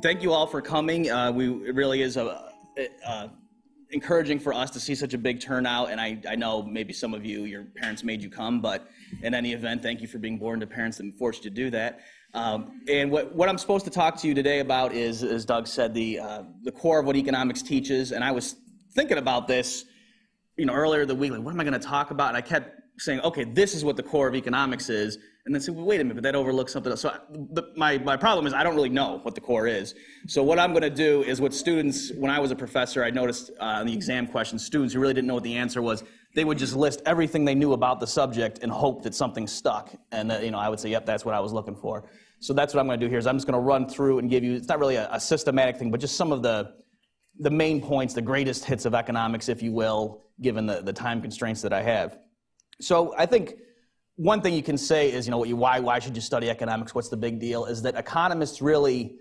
thank you all for coming. Uh, we it really is a, uh, encouraging for us to see such a big turnout. And I, I know maybe some of you, your parents made you come, but in any event, thank you for being born to parents that forced you to do that. Um, and what, what I'm supposed to talk to you today about is, as Doug said, the, uh, the core of what economics teaches. And I was thinking about this, you know, earlier the week, like, what am I going to talk about? And I kept saying, okay, this is what the core of economics is. And then say, well, wait a minute, but that overlooks something else. So the, my, my problem is I don't really know what the core is. So what I'm going to do is what students, when I was a professor, I noticed uh, on the exam questions, students who really didn't know what the answer was, they would just list everything they knew about the subject and hope that something stuck. And uh, you know, I would say, yep, that's what I was looking for. So that's what I'm going to do here is I'm just going to run through and give you, it's not really a, a systematic thing, but just some of the, the main points, the greatest hits of economics, if you will, given the, the time constraints that I have. So I think one thing you can say is, you know, why, why should you study economics? What's the big deal? Is that economists really,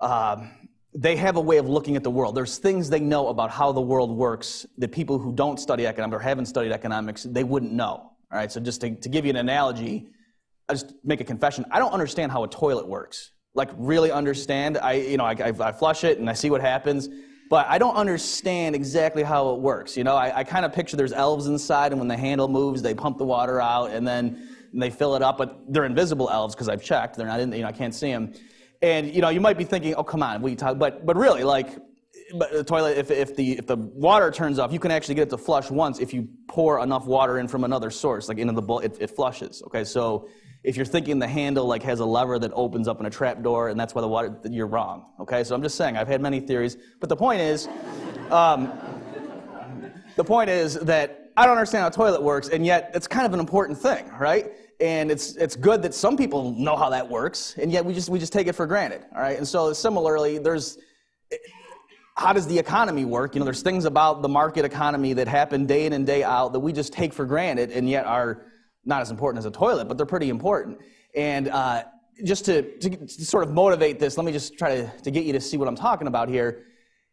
uh, they have a way of looking at the world. There's things they know about how the world works that people who don't study economics or haven't studied economics, they wouldn't know. All right, so just to, to give you an analogy, I just make a confession. I don't understand how a toilet works. Like really understand. I, you know, I, I, I flush it and I see what happens but I don't understand exactly how it works. You know, I, I kind of picture there's elves inside, and when the handle moves, they pump the water out, and then and they fill it up. But they're invisible elves because I've checked; they're not in. You know, I can't see them. And you know, you might be thinking, "Oh, come on, we talk." But but really, like, but uh, the toilet, if if the if the water turns off, you can actually get it to flush once if you pour enough water in from another source, like into the bowl, it, it flushes. Okay, so if you're thinking the handle like has a lever that opens up in a trap door and that's why the water, you're wrong. Okay, so I'm just saying I've had many theories, but the point is, um, the point is that I don't understand how toilet works, and yet it's kind of an important thing, right? And it's it's good that some people know how that works, and yet we just we just take it for granted, all right? And so similarly, there's how does the economy work? You know, there's things about the market economy that happen day in and day out that we just take for granted, and yet are not as important as a toilet, but they're pretty important. And uh, just to, to, to, sort of motivate this, let me just try to, to get you to see what I'm talking about here.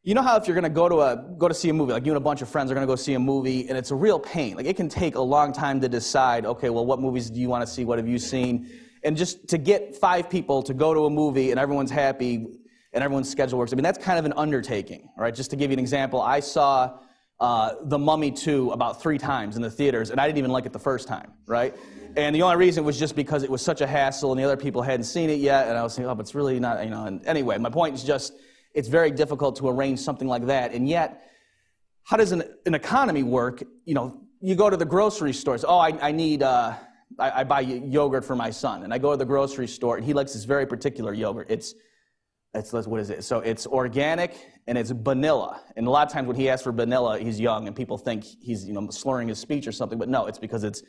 You know how if you're going to go to a go to see a movie, like you and a bunch of friends are going to go see a movie, and it's a real pain. Like it can take a long time to decide. Okay, well, what movies do you want to see? What have you seen? And just to get five people to go to a movie and everyone's happy and everyone's schedule works. I mean, that's kind of an undertaking, right? Just to give you an example, I saw uh, The Mummy 2 about three times in the theaters, and I didn't even like it the first time, right? And the only reason was just because it was such a hassle and the other people hadn't seen it yet, and I was thinking, oh, but it's really not, you know. And anyway, my point is just it's very difficult to arrange something like that. And yet, how does an, an economy work? You know, you go to the grocery stores. Oh, I, I need, uh, I, I buy yogurt for my son. And I go to the grocery store, and he likes this very particular yogurt. It's it's what is it? So it's organic and it's vanilla. And a lot of times when he asks for vanilla, he's young and people think he's you know slurring his speech or something. But no, it's because it's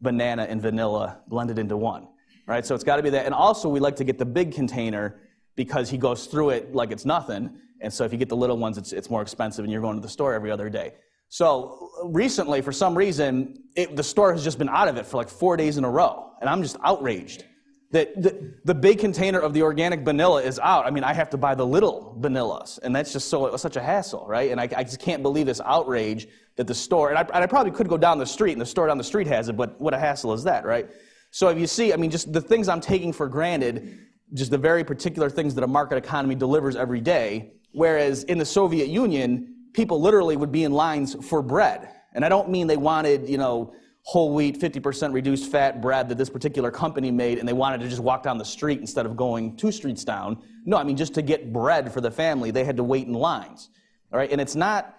banana and vanilla blended into one, right? So it's got to be that. And also we like to get the big container because he goes through it like it's nothing. And so if you get the little ones, it's, it's more expensive and you're going to the store every other day. So recently, for some reason, it, the store has just been out of it for like four days in a row. And I'm just outraged that the, the big container of the organic vanilla is out. I mean, I have to buy the little vanillas, and that's just so such a hassle, right? And I, I just can't believe this outrage that the store, and I, and I probably could go down the street, and the store down the street has it, but what a hassle is that, right? So if you see, I mean, just the things I'm taking for granted, just the very particular things that a market economy delivers every day, whereas in the Soviet Union, people literally would be in lines for bread. And I don't mean they wanted, you know, whole wheat, 50% reduced fat bread that this particular company made, and they wanted to just walk down the street instead of going two streets down. No, I mean, just to get bread for the family, they had to wait in lines. All right, and it's not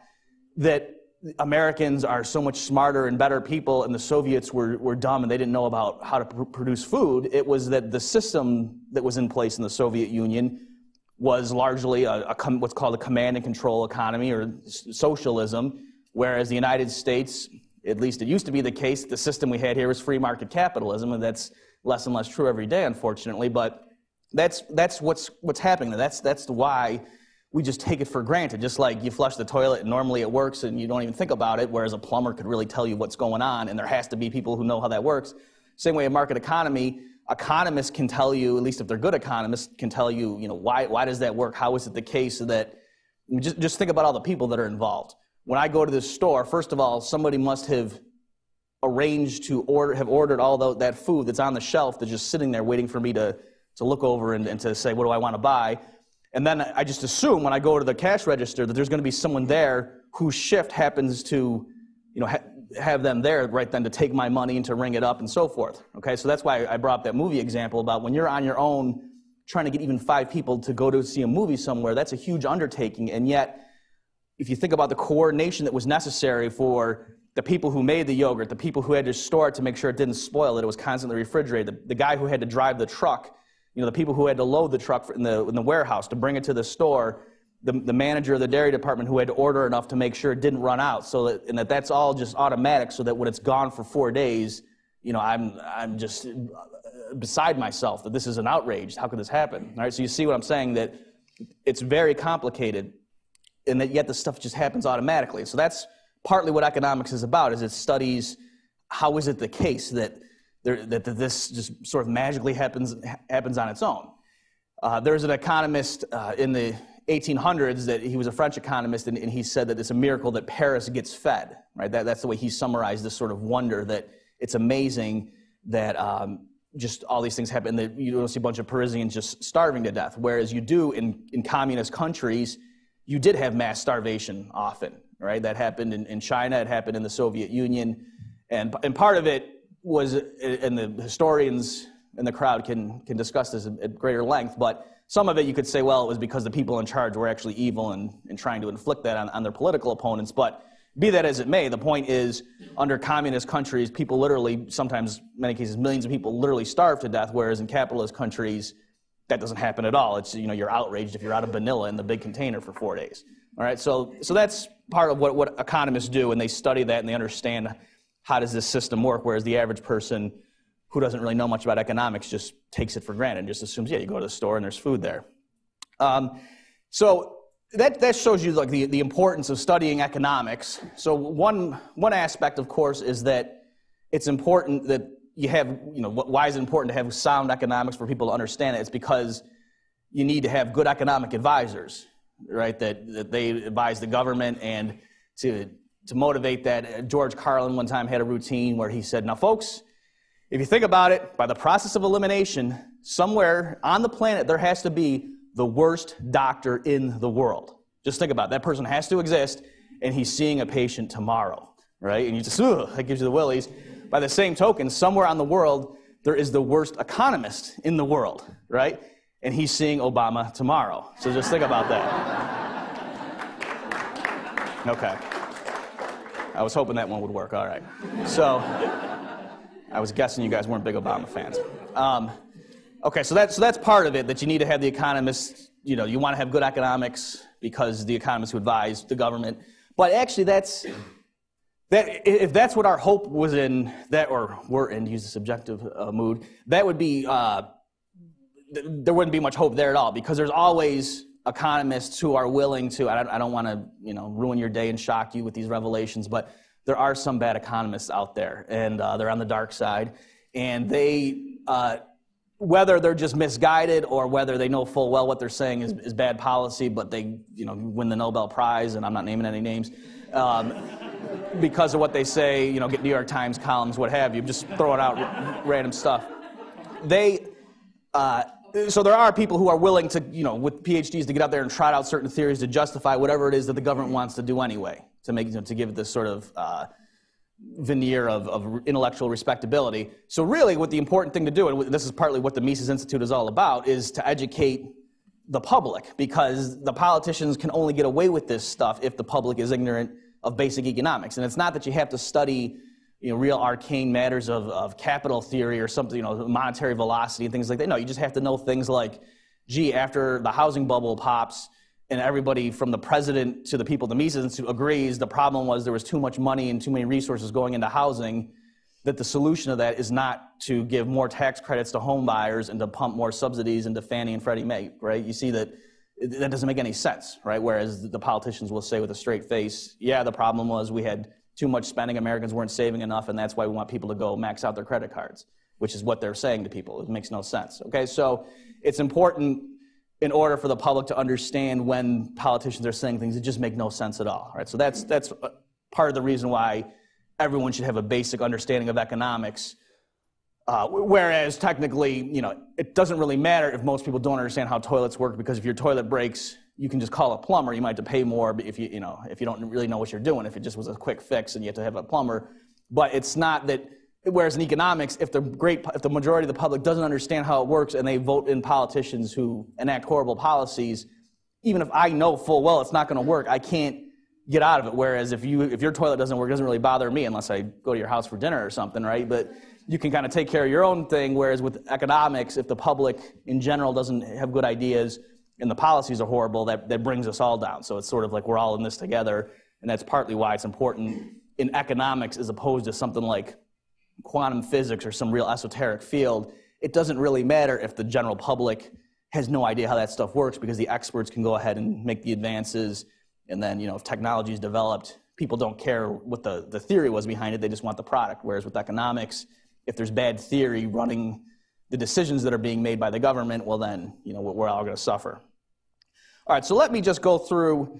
that Americans are so much smarter and better people, and the Soviets were, were dumb and they didn't know about how to pr- produce food. It was that the system that was in place in the Soviet Union was largely a, a what's called a command and control economy or socialism, whereas the United States at least it used to be the case, the system we had here was free market capitalism, and that's less and less true every day, unfortunately. But that's, that's what's, what's happening. That's, that's why we just take it for granted. Just like you flush the toilet and normally it works and you don't even think about it, whereas a plumber could really tell you what's going on, and there has to be people who know how that works. Same way a market economy, economists can tell you, at least if they're good economists, can tell you, you know, why, why does that work? How is it the case that, just, just think about all the people that are involved when I go to this store, first of all, somebody must have arranged to order, have ordered all the, that food that's on the shelf that's just sitting there waiting for me to, to look over and, and to say, what do I want to buy? And then I just assume when I go to the cash register that there's going to be someone there whose shift happens to, you know, ha- have them there right then to take my money and to ring it up and so forth. Okay, so that's why I brought up that movie example about when you're on your own trying to get even five people to go to see a movie somewhere, that's a huge undertaking. And yet, if you think about the coordination that was necessary for the people who made the yogurt, the people who had to store it to make sure it didn't spoil, that it was constantly refrigerated, the, the guy who had to drive the truck, you know, the people who had to load the truck in the, in the warehouse to bring it to the store, the, the manager of the dairy department who had to order enough to make sure it didn't run out, so that, and that that's all just automatic so that when it's gone for four days, you know, I'm, I'm just uh, beside myself that this is an outrage. How could this happen? All right, so you see what I'm saying, that it's very complicated and that yet the stuff just happens automatically. So that's partly what economics is about, is it studies how is it the case that, there, that this just sort of magically happens, happens on its own. Uh, there's an economist uh, in the 1800s that he was a French economist, and, and, he said that it's a miracle that Paris gets fed. Right? That, that's the way he summarized this sort of wonder that it's amazing that um, just all these things happen. That you don't see a bunch of Parisians just starving to death, whereas you do in, in communist countries. You did have mass starvation often, right? That happened in, in China. It happened in the Soviet Union, and and part of it was, and the historians in the crowd can can discuss this at greater length, but some of it you could say, well, it was because the people in charge were actually evil and, and trying to inflict that on, on their political opponents. But be that as it may, the point is, under communist countries, people literally, sometimes, many cases, millions of people literally starve to death, whereas in capitalist countries, that doesn't happen at all. It's, you know, you're outraged if you're out of vanilla in the big container for four days. All right, so, so that's part of what, what economists do, and they study that and they understand how does this system work, whereas the average person who doesn't really know much about economics just takes it for granted and just assumes, yeah, you go to the store and there's food there. Um, so that, that shows you like the, the importance of studying economics. So one, one aspect, of course, is that it's important that you have, you know, why is it important to have sound economics for people to understand it? It's because you need to have good economic advisors, right? That, that they advise the government and to, to motivate that. George Carlin one time had a routine where he said, now folks, if you think about it, by the process of elimination, somewhere on the planet there has to be the worst doctor in the world. Just think about it. That person has to exist, and he's seeing a patient tomorrow, right? And you just, ugh, that gives you the willies. By the same token, somewhere on the world, there is the worst economist in the world, right? And he's seeing Obama tomorrow. So just think about that. Okay. I was hoping that one would work. All right. So. I was guessing you guys weren't big Obama fans. Um, okay, so that's, so that's part of it, that you need to have the economists, you know, you want to have good economics because the economists who advise the government. But actually, that's, that, if that's what our hope was in, that, or we're in, to use the subjective uh, mood, that would be, uh, th- there wouldn't be much hope there at all because there's always economists who are willing to, I don't, don't want to, you know, ruin your day and shock you with these revelations, but there are some bad economists out there, and uh, they're on the dark side. And they, uh, whether they're just misguided or whether they know full well what they're saying is, is, bad policy, but they, you know, win the Nobel Prize, and I'm not naming any names, um, because of what they say, you know, get New York Times columns, what have you, just throwing out random stuff. They, uh, so there are people who are willing to, you know, with PhDs to get out there and trot out certain theories to justify whatever it is that the government wants to do anyway to make you know, to give it this sort of uh, veneer of, of, intellectual respectability. So really, what the important thing to do, and this is partly what the Mises Institute is all about, is to educate the public because the politicians can only get away with this stuff if the public is ignorant of basic economics. And it's not that you have to study you know, real arcane matters of, of capital theory or something, you know, monetary velocity and things like that. No, you just have to know things like, gee, after the housing bubble pops, and everybody from the president to the people at the Mises Institute agrees the problem was there was too much money and too many resources going into housing, that the solution to that is not to give more tax credits to home buyers and to pump more subsidies into Fannie and Freddie Mae, right? You see that that doesn't make any sense, right? Whereas the politicians will say with a straight face, yeah, the problem was we had too much spending, Americans weren't saving enough, and that's why we want people to go max out their credit cards, which is what they're saying to people. It makes no sense, okay? So it's important in order for the public to understand when politicians are saying things that just make no sense at all. Right? So that's, that's uh, part of the reason why everyone should have a basic understanding of economics Uh, whereas technically, you know, it doesn't really matter if most people don't understand how toilets work because if your toilet breaks, you can just call a plumber. You might have to pay more if you, you know, if you don't really know what you're doing. If it just was a quick fix and you have to have a plumber, but it's not that. Whereas in economics, if the great, if the majority of the public doesn't understand how it works and they vote in politicians who enact horrible policies, even if I know full well it's not going to work, I can't get out of it. Whereas if you, if your toilet doesn't work, it doesn't really bother me unless I go to your house for dinner or something, right? But you can kind of take care of your own thing. Whereas with economics, if the public in general doesn't have good ideas and the policies are horrible, that, that brings us all down. So it's sort of like we're all in this together. And that's partly why it's important in economics as opposed to something like quantum physics or some real esoteric field. It doesn't really matter if the general public has no idea how that stuff works because the experts can go ahead and make the advances. And then, you know, if technology is developed, people don't care what the, the theory was behind it, they just want the product. Whereas with economics, if there's bad theory running the decisions that are being made by the government, well then, you know, we're all going to suffer. All right, so let me just go through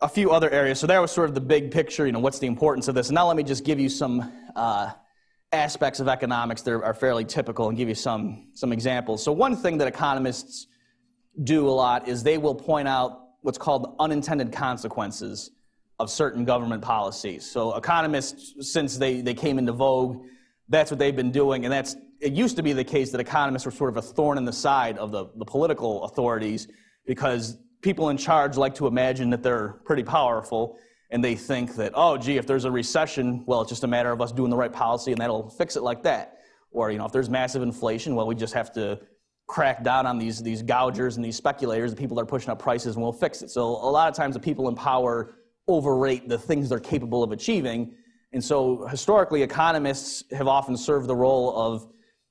a few other areas. So that was sort of the big picture, you know, what's the importance of this? And now let me just give you some uh, aspects of economics that are fairly typical and give you some, some examples. So one thing that economists do a lot is they will point out what's called unintended consequences of certain government policies. So economists, since they, they came into vogue, that's what they've been doing, and that's it used to be the case that economists were sort of a thorn in the side of the, the political authorities because people in charge like to imagine that they're pretty powerful and they think that, oh, gee, if there's a recession, well, it's just a matter of us doing the right policy and that'll fix it like that. Or, you know, if there's massive inflation, well, we just have to crack down on these, these gougers and these speculators, the people that are pushing up prices, and we'll fix it. So a lot of times the people in power overrate the things they're capable of achieving and so historically, economists have often served the role of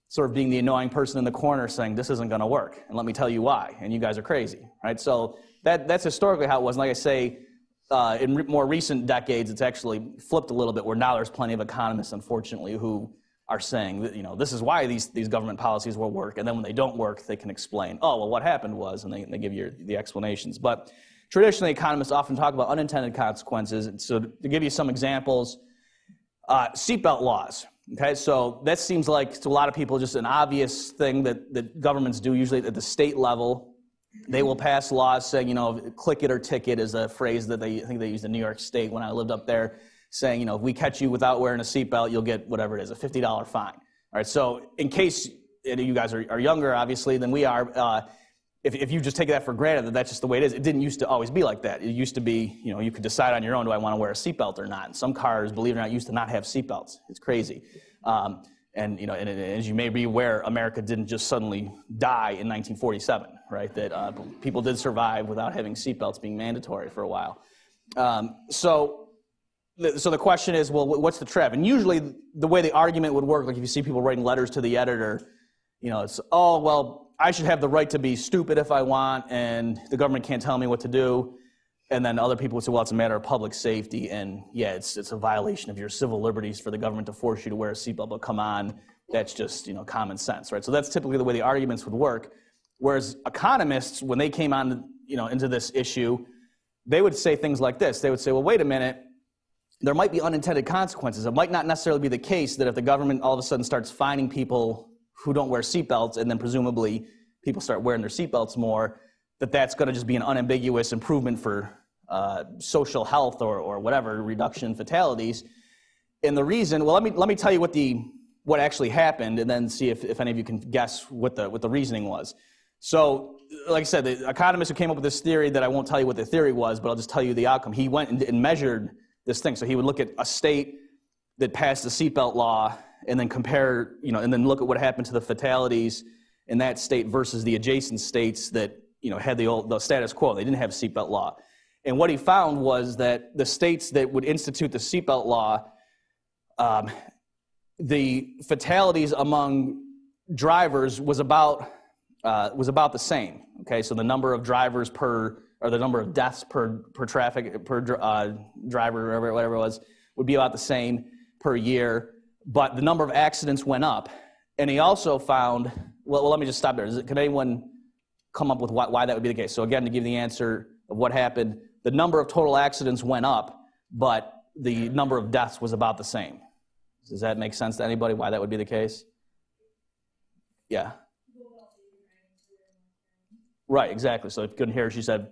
sort of being the annoying person in the corner saying, this isn't going to work. And let me tell you why. And you guys are crazy, right? So that, that's historically how it was. And like I say, uh, in re more recent decades, it's actually flipped a little bit where now there's plenty of economists, unfortunately, who are saying that, you know, this is why these, these government policies will work. And then when they don't work, they can explain, oh, well, what happened was, and they, they give you the explanations. But traditionally, economists often talk about unintended consequences. And so to give you some examples, uh, seatbelt laws. Okay, so that seems like to a lot of people just an obvious thing that, that governments do, usually at the state level. They will pass laws saying, you know, click it or ticket is a phrase that they I think they used in New York State when I lived up there, saying, you know, if we catch you without wearing a seatbelt, you'll get whatever it is, a $50 fine. All right, so in case you guys are, are younger, obviously, than we are, uh, if, if you just take that for granted that that's just the way it is, it didn't used to always be like that. It used to be, you know, you could decide on your own, do I want to wear a seatbelt or not? And some cars, believe it or not, used to not have seatbelts. It's crazy. Um, and, you know, and, and, as you may be aware, America didn't just suddenly die in 1947, right? That uh, people did survive without having seatbelts being mandatory for a while. Um, so, so the question is, well, what's the trev? And usually the way the argument would work, like if you see people writing letters to the editor, you know, it's, oh, well, I should have the right to be stupid if I want, and the government can't tell me what to do. And then other people would say, well, it's a matter of public safety, and yeah, it's, it's a violation of your civil liberties for the government to force you to wear a seatbelt, but come on, that's just you know common sense, right? So that's typically the way the arguments would work. Whereas economists, when they came on you know, into this issue, they would say things like this. They would say, well, wait a minute, there might be unintended consequences. It might not necessarily be the case that if the government all of a sudden starts fining people who don't wear seatbelts and then presumably people start wearing their seatbelts more, that that's going to just be an unambiguous improvement for uh, social health or, or whatever, reduction in fatalities. And the reason, well, let me, let me tell you what, the, what actually happened and then see if, if any of you can guess what the, what the reasoning was. So, like I said, the economist who came up with this theory that I won't tell you what the theory was, but I'll just tell you the outcome. He went and, and measured this thing. So he would look at a state that passed the seatbelt law and then compare, you know, and then look at what happened to the fatalities in that state versus the adjacent states that, you know, had the old the status quo. They didn't have seatbelt law. And what he found was that the states that would institute the seatbelt law, um, the fatalities among drivers was about uh, was about the same. Okay, so the number of drivers per or the number of deaths per per traffic per uh, driver, whatever, whatever it was, would be about the same per year but the number of accidents went up. And he also found, well, well let me just stop there. It, can anyone come up with why, why that would be the case? So again, to give the answer of what happened, the number of total accidents went up, but the number of deaths was about the same. Does that make sense to anybody why that would be the case? Yeah. Right, exactly. So if you couldn't hear, she said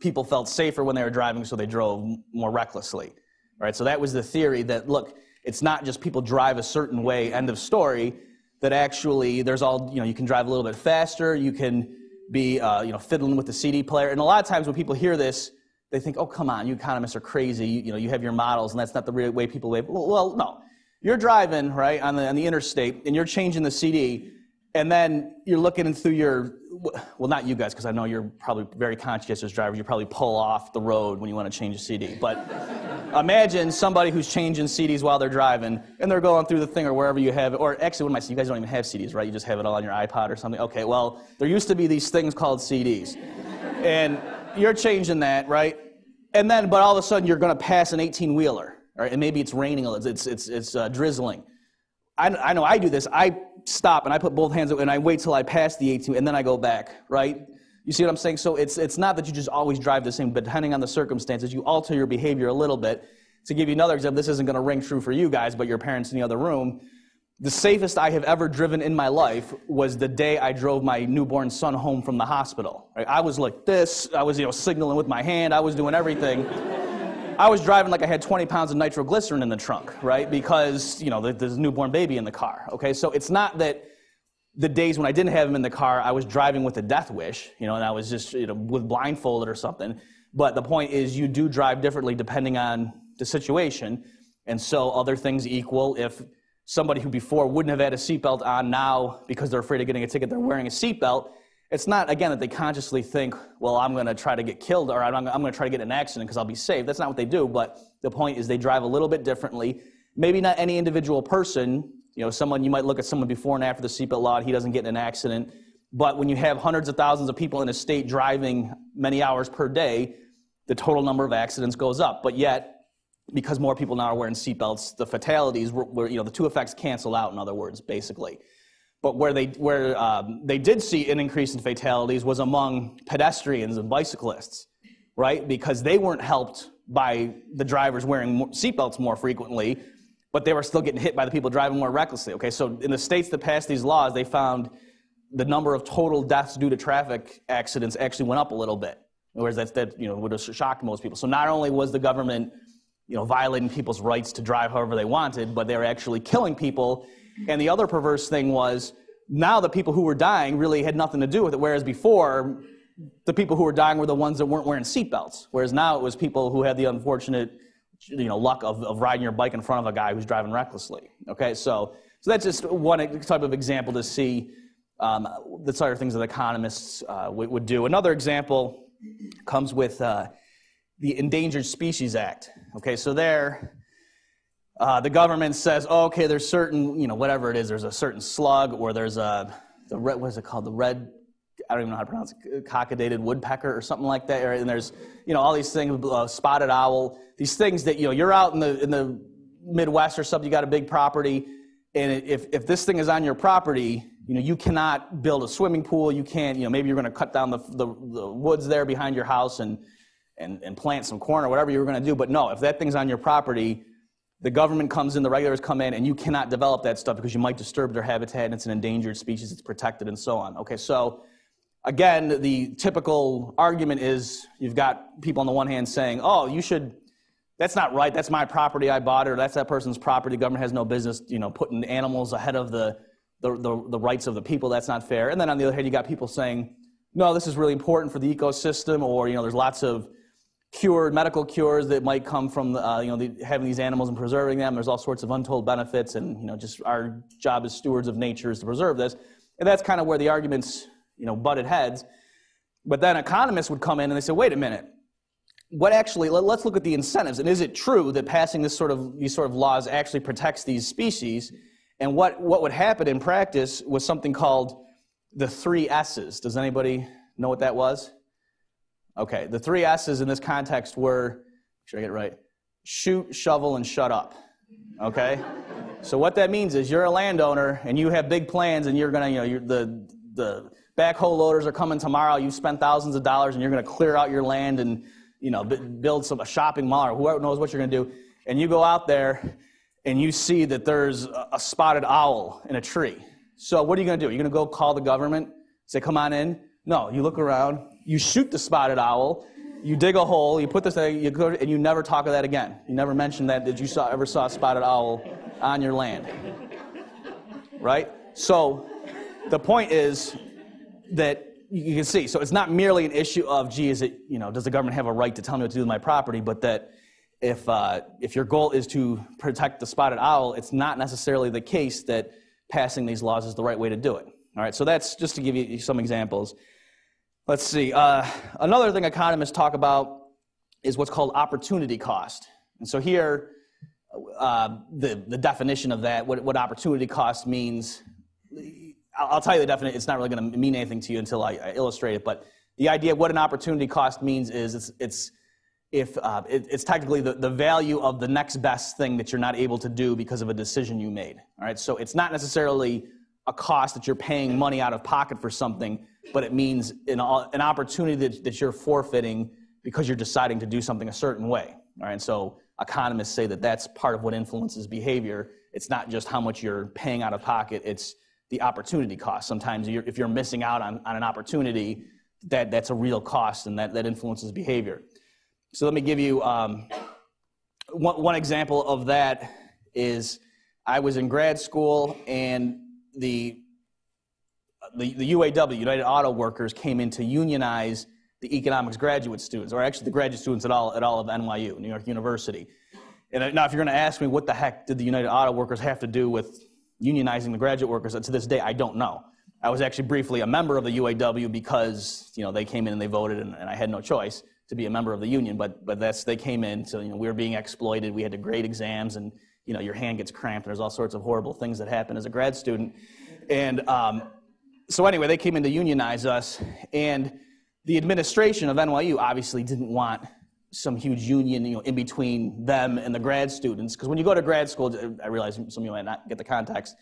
people felt safer when they were driving, so they drove more recklessly. Right. So that was the theory that look, it's not just people drive a certain way. End of story. That actually there's all you know. You can drive a little bit faster. You can be uh, you know fiddling with the CD player. And a lot of times when people hear this, they think, oh come on, you economists are crazy. You, you know you have your models, and that's not the real way people live. Well, well, no. You're driving right on the on the interstate, and you're changing the CD and then you're looking through your well not you guys because i know you're probably very conscientious drivers. You probably pull off the road when you want to change a cd but imagine somebody who's changing cds while they're driving and they're going through the thing or wherever you have it or actually what am i saying? You guys don't even have cds right? You just have it all on your ipod or something? Okay well there used to be these things called cds and you're changing that right? And then but all of a sudden you're going to pass an 18 wheeler right? And maybe it's raining it's it's it's, it's uh, drizzling. I, I know I do this. I stop and I put both hands up and I wait till I pass the 18 and then I go back, right? You see what I'm saying? So it's, it's not that you just always drive the same, but depending on the circumstances, you alter your behavior a little bit. To give you another example, this isn't going to ring true for you guys, but your parents in the other room. The safest I have ever driven in my life was the day I drove my newborn son home from the hospital. Right? I was like this. I was, you know, signaling with my hand. I was doing everything. I was driving like I had 20 pounds of nitroglycerin in the trunk, right? Because, you know, there's a newborn baby in the car, okay? So it's not that the days when I didn't have him in the car, I was driving with a death wish, you know, and I was just, you know, with blindfolded or something. But the point is, you do drive differently depending on the situation. And so, other things equal, if somebody who before wouldn't have had a seatbelt on now because they're afraid of getting a ticket, they're wearing a seatbelt, it's not, again, that they consciously think, well, I'm going to try to get killed or I'm, I'm going to try to get an accident because I'll be safe. That's not what they do. But the point is they drive a little bit differently. Maybe not any individual person. You know, someone, you might look at someone before and after the seatbelt law, he doesn't get in an accident. But when you have hundreds of thousands of people in a state driving many hours per day, the total number of accidents goes up. But yet, because more people now are wearing seatbelts, the fatalities, were, were, you know, the two effects cancel out, in other words, basically. But where they, where, um, they did see an increase in fatalities was among pedestrians and bicyclists, right? Because they weren't helped by the drivers wearing seatbelts more frequently, but they were still getting hit by the people driving more recklessly. Okay, so in the states that passed these laws, they found the number of total deaths due to traffic accidents actually went up a little bit. Whereas that, that you know, would have shocked most people. So not only was the government you know, violating people's rights to drive however they wanted, but they were actually killing people and the other perverse thing was now the people who were dying really had nothing to do with it, whereas before, the people who were dying were the ones that weren't wearing seatbelts. Whereas now it was people who had the unfortunate you know, luck of, of riding your bike in front of a guy who's driving recklessly. Okay, so, so that's just one type of example to see um, the sort of things that economists uh, would, would, do. Another example comes with uh, the Endangered Species Act. Okay, so there, uh, the government says, oh, okay, there's certain, you know, whatever it is, there's a certain slug or there's a, the red, what is it called? The red, I don't even know how to pronounce it, cockaded woodpecker or something like that. And there's, you know, all these things, uh, spotted owl, these things that, you know, you're out in the, in the Midwest or something, you got a big property, and if, if this thing is on your property, you know, you cannot build a swimming pool, you can't, you know, maybe you're gonna cut down the, the, the woods there behind your house and, and, and plant some corn or whatever you were gonna do, but no, if that thing's on your property, the government comes in, the regulators come in, and you cannot develop that stuff because you might disturb their habitat and it's an endangered species, it's protected, and so on. Okay, so again, the typical argument is you've got people on the one hand saying, oh, you should, that's not right, that's my property, I bought it, or that's that person's property, the government has no business, you know, putting animals ahead of the, the, the, the rights of the people, that's not fair. And then on the other hand, you got people saying, no, this is really important for the ecosystem, or, you know, there's lots of cured medical cures that might come from uh, you know the, having these animals and preserving them. There's all sorts of untold benefits, and you know just our job as stewards of nature is to preserve this. And that's kind of where the arguments you know butted heads. But then economists would come in and they say, wait a minute, what actually? Let, us look at the incentives. And is it true that passing this sort of these sort of laws actually protects these species? And what what would happen in practice was something called the three S's. Does anybody know what that was? Okay, the three S's in this context were, make sure I get it right, shoot, shovel, and shut up. Okay? so what that means is you're a landowner and you have big plans and you're gonna, you know, you're, the, the backhoe loaders are coming tomorrow, you've spent thousands of dollars and you're gonna clear out your land and, you know, build some, a shopping mall or whoever knows what you're gonna do. And you go out there and you see that there's a spotted owl in a tree, So what are you to do? You're to go call the government, say, come on in? No, you look around, you shoot the spotted owl, you dig a hole, you put this thing, you go, and you never talk of that again. You never mention that, that you saw, ever saw a spotted owl on your land. Right? So the point is that you can see, so it's not merely an issue of, gee, is it, you know, does the government have a right to tell me what to do with my property, but that if, uh, if your goal is to protect the spotted owl, it's not necessarily the case that passing these laws is the right way to do it. All right, so that's just to give you some examples. Let's see. Uh, another thing economists talk about is what's called opportunity cost. And so here, uh, the, the definition of that, what, what opportunity cost means, I'll, I'll tell you the definition. It's not really going to mean anything to you until I, I, illustrate it. But the idea of what an opportunity cost means is it's, it's if uh, it, it's technically the, the value of the next best thing that you're not able to do because of a decision you made. All right, so it's not necessarily a cost that you're paying money out of pocket for something, but it means an, an opportunity that, that you're forfeiting because you're deciding to do something a certain way. All right, so economists say that that's part of what influences behavior. It's not just how much you're paying out of pocket, it's the opportunity cost. Sometimes you're, if you're missing out on, on an opportunity, that, that's a real cost and that, that influences behavior. So let me give you um, one, one example of that is I was in grad school and the, the, the UAW, United Auto Workers, came in to unionize the economics graduate students, or actually the graduate students at all, at all of NYU, New York University. And now if you're gonna ask me what the heck did the United Auto Workers have to do with unionizing the graduate workers, to this day, I don't know. I was actually briefly a member of the UAW because you know, they came in and they voted and, and I had no choice to be a member of the union, but but that's they came in, so you know we were being exploited. We had to grade exams, and you know your hand gets cramped. And there's all sorts of horrible things that happen as a grad student, and um, so anyway, they came in to unionize us, and the administration of NYU obviously didn't want some huge union, you know, in between them and the grad students. Because when you go to grad school, I realize some of you might not get the context.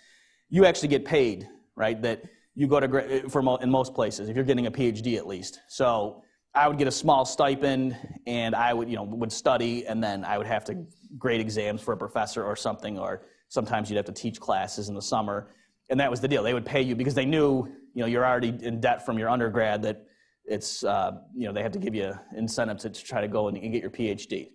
You actually get paid, right? That you go to eh, for in most places if you're getting a PhD at least. So I would get a small stipend and I would, you know, would study and then I would have to grade exams for a professor or something, or sometimes you'd have to teach classes in the summer. And that was the deal. They would pay you because they knew, you know, you're already in debt from your undergrad that it's, uh, you know, they have to give you incentive to, try to go and, and get your PhD.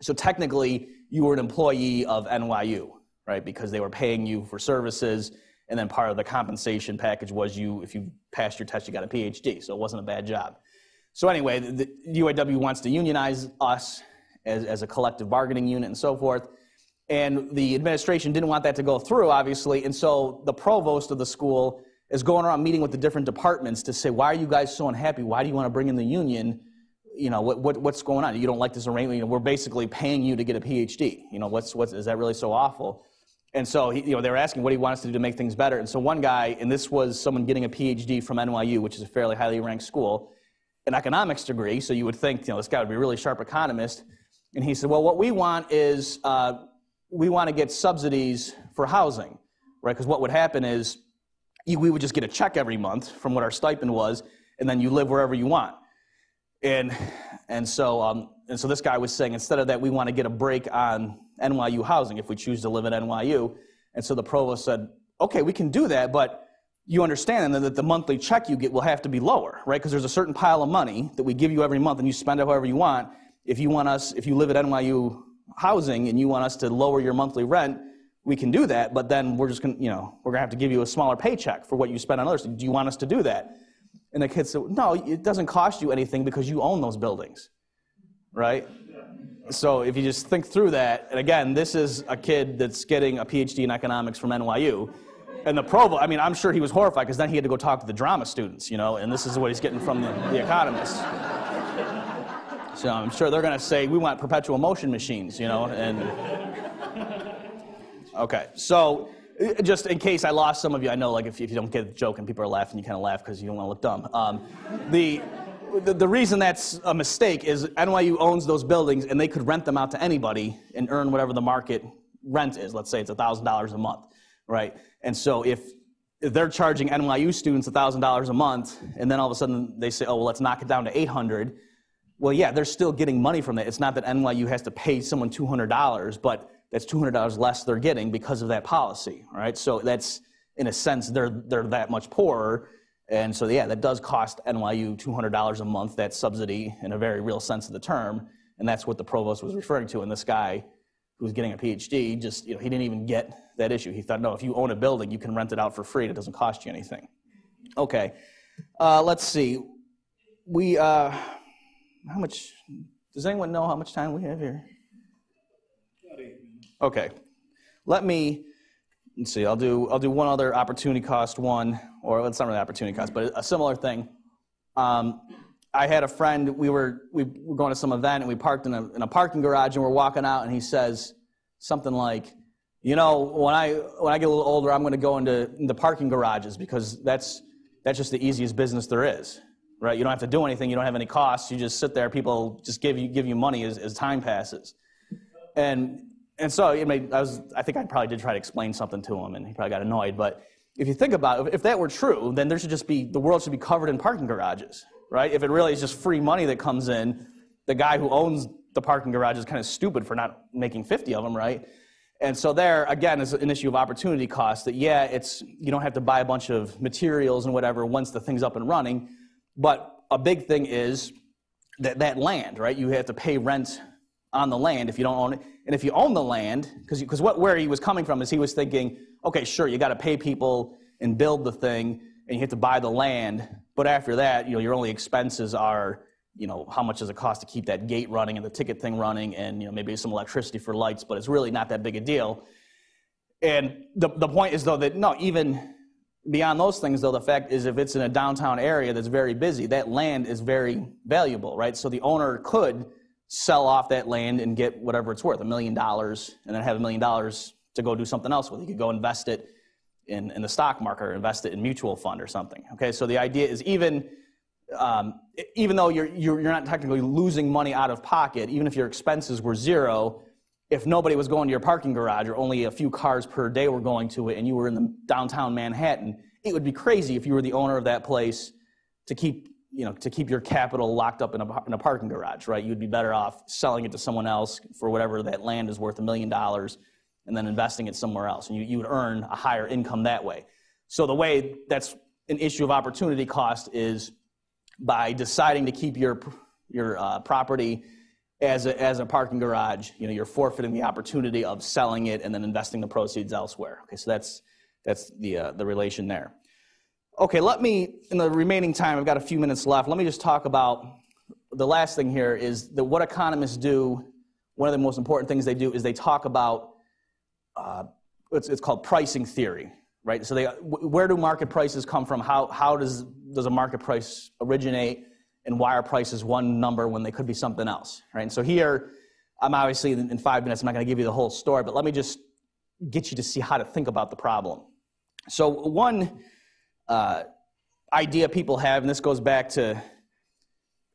So technically, you were an employee of NYU, right? Because they were paying you for services, and then part of the compensation package was you, if you passed your test, you got a PhD. So it wasn't a bad job. So anyway, the, UAW wants to unionize us as, as a collective bargaining unit and so forth. And the administration didn't want that to go through, obviously. And so the provost of the school is going around meeting with the different departments to say, why are you guys so unhappy? Why do you want to bring in the union? You know, what, what, what's going on? You don't like this arrangement? You know, we're basically paying you to get a PhD. You know, what's, what's, is that really so awful? And so, he, you know, they were asking, what do you want us to do to make things better? And so one guy, and this was someone getting a PhD from NYU, which is a fairly highly ranked school, an economics degree, so you would think, you know, this guy would be a really sharp economist. And he said, well, what we want is uh, we want to get subsidies for housing, right? Because what would happen is we would just get a check every month from what our stipend was, and then you live wherever you want. And, and, so, um, and so this guy was saying, instead of that, we want to get a break on NYU housing if we choose to live at NYU. And so the provost said, okay, we can do that, but you understand then that the monthly check you get will have to be lower, right? Because there's a certain pile of money that we give you every month and you spend it however you want. If you want us, if you live at NYU housing and you want us to lower your monthly rent, we can do that, but then we're just gonna, you know, we're gonna have to give you a smaller paycheck for what you spend on others. Do you want us to do that? And the kid said, no, it doesn't cost you anything because you own those buildings, right? So if you just think through that, and again, this is a kid that's getting a PhD in economics from NYU and the provost, I mean, I'm sure he was horrified because then he had to go talk to the drama students, you know, and this is what he's getting from the, the economists. So I'm sure they're going to say, we want perpetual motion machines, you know, and. Okay, so uh, just in case I lost some of you, I know like if, if you don't get the joke and people are laughing, you kind of laugh because you don't want to look dumb. Um, the, the, the reason that's a mistake is NYU owns those buildings and they could rent them out to anybody and earn whatever the market rent is. Let's say it's $1,000 a month, right? And so if, if they're charging NYU students $1,000 a month, and then all of a sudden they say, oh, well, let's knock it down to 800 well, yeah, they're still getting money from that. It's not that NYU has to pay someone $200, but that's $200 less they're getting because of that policy, right? So that's, in a sense, they're, they're that much poorer. And so, yeah, that does cost NYU $200 a month, that subsidy in a very real sense of the term. And that's what the provost was referring to. And this guy who's getting a PhD, just, you know, he didn't even get that issue. He thought, no, if you own a building, you can rent it out for free. It doesn't cost you anything. Okay, uh, let's see. We, uh, how much, does anyone know how much time we have here? Okay, let me, let's see, I'll do, I'll do one other opportunity cost one, or it's not really opportunity cost, but a similar thing. Um, I had a friend, we were, we were going to some event and we parked in a, in a parking garage and we're walking out and he says something like, you know, when I, when I get a little older, I'm going to go into, into parking garages because that's, that's just the easiest business there is, right? You don't have to do anything. You don't have any costs. You just sit there. People just give you, give you money as, as time passes. And, and so I, mean, I, was, I think I probably did try to explain something to him and he probably got annoyed. But if you think about it, if that were true, then there should just be, the world should be covered in parking garages, right? If it really is just free money that comes in, the guy who owns the parking garage is kind of stupid for not making 50 of them, right? And so there, again, is an issue of opportunity cost that, yeah, it's, you don't have to buy a bunch of materials and whatever once the thing's up and running. But a big thing is that, that land, right? You have to pay rent on the land if you don't own it. And if you own the land, because what where he was coming from is he was thinking, okay, sure, you got to pay people and build the thing, and you have to buy the land. But after that, you know, your only expenses are you know, how much does it cost to keep that gate running and the ticket thing running and, you know, maybe some electricity for lights, but it's really not that big a deal. And the, the point is, though, that no, even beyond those things, though, the fact is if it's in a downtown area that's very busy, that land is very valuable, right? So the owner could sell off that land and get whatever it's worth, a million dollars, and then have a million dollars to go do something else with. He could go invest it in, in the stock market or invest it in mutual fund or something. Okay, so the idea is even um, even though you're, you're, you're not technically losing money out of pocket, even if your expenses were zero, if nobody was going to your parking garage or only a few cars per day were going to it and you were in the downtown Manhattan, it would be crazy if you were the owner of that place to keep, you know, to keep your capital locked up in a, in a parking garage, right? You'd be better off selling it to someone else for whatever that land is worth a million dollars and then investing it somewhere else. And you, you would earn a higher income that way. So the way that's an issue of opportunity cost is by deciding to keep your, your uh, property as a, as a parking garage, you know, you're forfeiting the opportunity of selling it and then investing the proceeds elsewhere. Okay, so that's, that's the, uh, the relation there. Okay, let me, in the remaining time, I've got a few minutes left, let me just talk about the last thing here is that what economists do, one of the most important things they do is they talk about, uh, it's, it's called pricing theory right? So they, where do market prices come from? How, how does, does a market price originate? And why are prices one number when they could be something else, right? And so here, I'm obviously in five minutes, I'm not going to give you the whole story, but let me just get you to see how to think about the problem. So one uh, idea people have, and this goes back to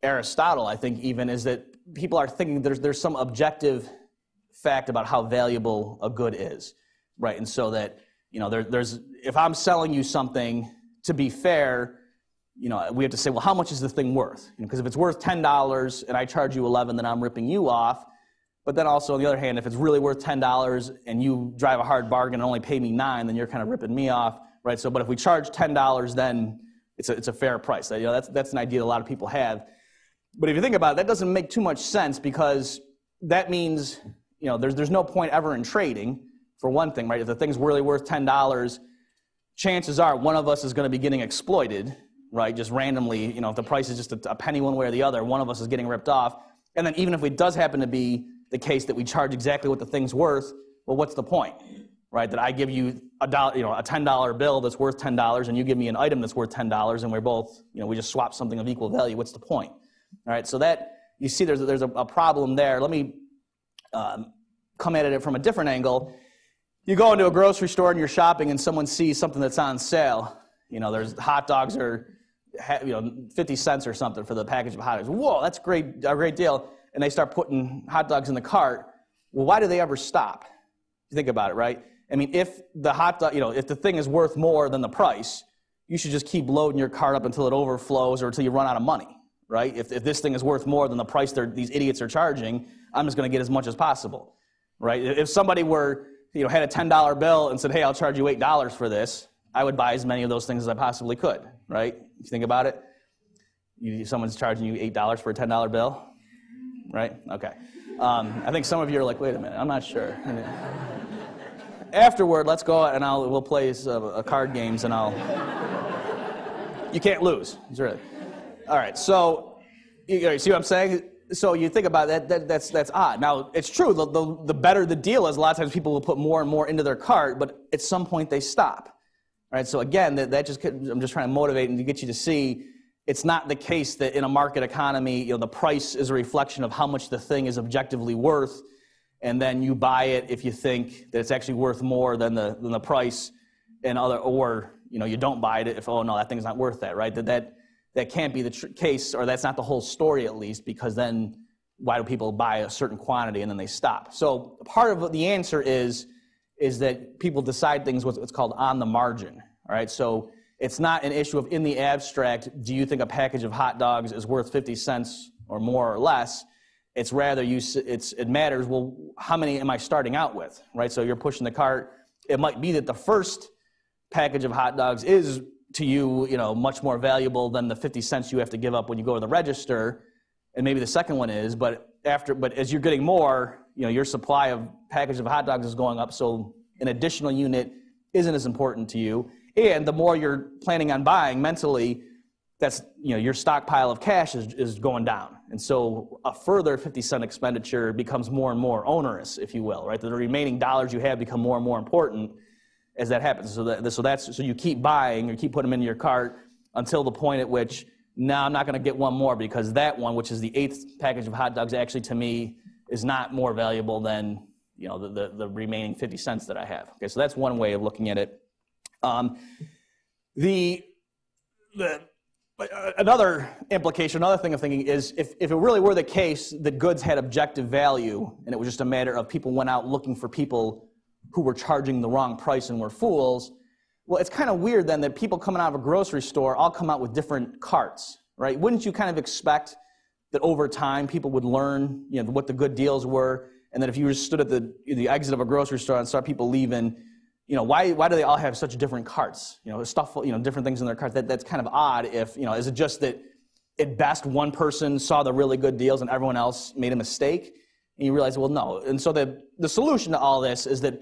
Aristotle, I think even, is that people are thinking there's, there's some objective fact about how valuable a good is, right? And so that you know, there, there's, if I'm selling you something, to be fair, you know, we have to say, well, how much is the thing worth? Because you know, if it's worth $10 and I charge you 11, then I'm ripping you off. But then also, on the other hand, if it's really worth $10 and you drive a hard bargain and only pay me nine, then you're kind of ripping me off, right? So, but if we charge $10, then it's a, it's a fair price. You know, that's, that's an idea a lot of people have. But if you think about it, that doesn't make too much sense because that means, you know, there's, there's no point ever in trading for one thing, right? If the thing's really worth $10, chances are one of us is going to be getting exploited, right? Just randomly, you know, if the price is just a, a penny one way or the other, one of us is getting ripped off. And then even if it does happen to be the case that we charge exactly what the thing's worth, well, what's the point, right? That I give you a dollar, you know, a ten dollar bill that's worth ten dollars, and you give me an item that's worth ten dollars, and we're both, you know, we just swap something of equal value. What's the point? All right. So that you see, there's there's a, a problem there. Let me um, come at it from a different angle. You go into a grocery store and you're shopping and someone sees something that's on sale. You know, there's hot dogs are, you know, 50 cents or something for the package of hot dogs. Whoa, that's great, a great deal. And they start putting hot dogs in the cart. Well, why do they ever stop? You think about it, right? I mean, if the hot dog, you know, if the thing is worth more than the price, you should just keep loading your cart up until it overflows or until you run out of money, right? If, if this thing is worth more than the price these idiots are charging, I'm just going to get as much as possible, right? If somebody were you know, had a $10 bill and said, hey, I'll charge you $8 for this, I would buy as many of those things as I possibly could, right? You think about it, you, someone's charging you $8 for a $10 bill, right? Okay. Um, I think some of you are like, wait a minute, I'm not sure. Afterward, let's go and I'll, we'll play a card games and I'll, you can't lose, really. All right, so, you see what I'm saying? so you think about that, that, that's that's odd. Now it's true. The, the, the better the deal is, a lot of times people will put more and more into their cart, but at some point they stop. Right. So again, that, that just I'm just trying to motivate and to get you to see it's not the case that in a market economy, you know, the price is a reflection of how much the thing is objectively worth, and then you buy it if you think that it's actually worth more than the than the price, and other or you know you don't buy it if oh no that thing's not worth that right that that that can't be the case, or that's not the whole story at least, because then why do people buy a certain quantity and then they stop? So part of the answer is is that people decide things what's called on the margin. Right, so it's not an issue of in the abstract, do you think a package of hot dogs is worth 50 cents or more or less? It's rather you. It's it matters. Well, how many am I starting out with? Right. So you're pushing the cart. It might be that the first package of hot dogs is to you, you know, much more valuable than the 50 cents you have to give up when you go to the register. And maybe the second one is, but after, but as you're getting more, you know, your supply of package of hot dogs is going up, so an additional unit isn't as important to you. And the more you're planning on buying mentally, that's, you know, your stockpile of cash is, is going down. And so a further 50 cent expenditure becomes more and more onerous, if you will, right? The remaining dollars you have become more and more important as that happens. So, that, so that's so you keep buying or keep putting them into your cart until the point at which now I'm not going to get one more because that one, which is the eighth package of hot dogs, actually to me is not more valuable than you know the, the, the remaining 50 cents that I have. Okay, so that's one way of looking at it. Um, the the uh, another implication, another thing of thinking is if, if it really were the case that goods had objective value and it was just a matter of people went out looking for people who were charging the wrong price and were fools. Well, it's kind of weird then that people coming out of a grocery store all come out with different carts, right? Wouldn't you kind of expect that over time people would learn, you know, what the good deals were, and that if you stood at the, the exit of a grocery store and saw people leaving, you know, why, why do they all have such different carts? You know, stuff, you know, different things in their carts. That, that's kind of odd if, you know, is it just that at best one person saw the really good deals and everyone else made a mistake? And you realize, well, no. And so the, the solution to all this is that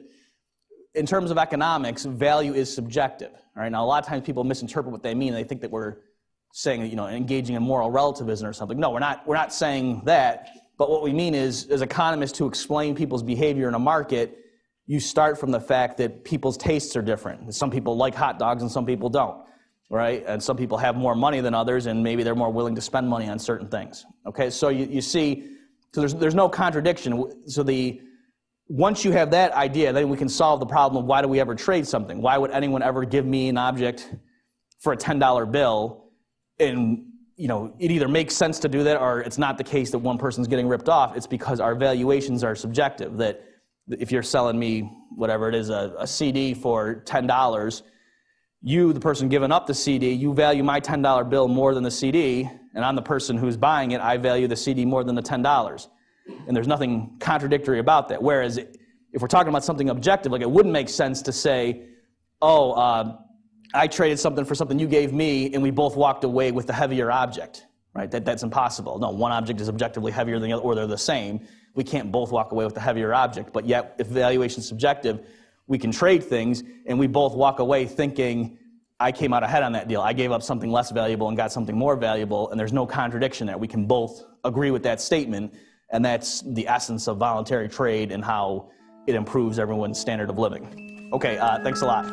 in terms of economics, value is subjective. All right. Now, a lot of times people misinterpret what they mean. They think that we're saying, you know, engaging in moral relativism or something. No, we're not. We're not saying that. But what we mean is, as economists, to explain people's behavior in a market, you start from the fact that people's tastes are different. Some people like hot dogs and some people don't, right? And some people have more money than others, and maybe they're more willing to spend money on certain things. Okay, so you, you see, so there's, there's no contradiction. So the once you have that idea, then we can solve the problem of why do we ever trade something? Why would anyone ever give me an object for a $10 bill? And you know, it either makes sense to do that or it's not the case that one person's getting ripped off. It's because our valuations are subjective. That if you're selling me whatever it is, a, a CD for $10, you, the person giving up the CD, you value my $10 bill more than the CD, and I'm the person who's buying it, I value the CD more than the $10 and there's nothing contradictory about that. Whereas if we're talking about something objective, like it wouldn't make sense to say, oh, uh, I traded something for something you gave me, and we both walked away with the heavier object, right? That, that's impossible. No, one object is objectively heavier than the other, or they're the same. We can't both walk away with the heavier object. But yet, if valuation is subjective, we can trade things, and we both walk away thinking, I came out ahead on that deal. I gave up something less valuable and got something more valuable, and there's no contradiction there. We can both agree with that statement and that's the essence of voluntary trade and how it improves everyone's standard of living. Okay, uh, thanks a lot.